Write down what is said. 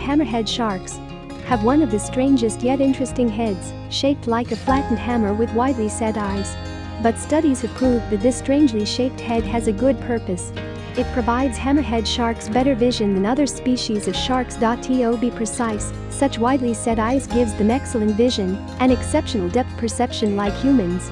hammerhead sharks have one of the strangest yet interesting heads, shaped like a flattened hammer with widely set eyes. But studies have proved that this strangely shaped head has a good purpose. It provides hammerhead sharks better vision than other species of sharks. To be precise, such widely set eyes gives them excellent vision and exceptional depth perception like humans.